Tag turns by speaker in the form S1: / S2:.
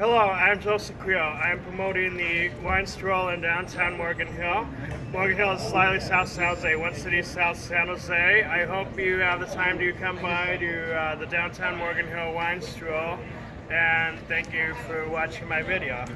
S1: Hello, I'm Joseph Creo. I'm promoting the wine stroll in downtown Morgan Hill. Morgan Hill is slightly south San Jose, one city south San Jose. I hope you have the time to come by to uh, the downtown Morgan Hill wine stroll. And thank you for watching my video.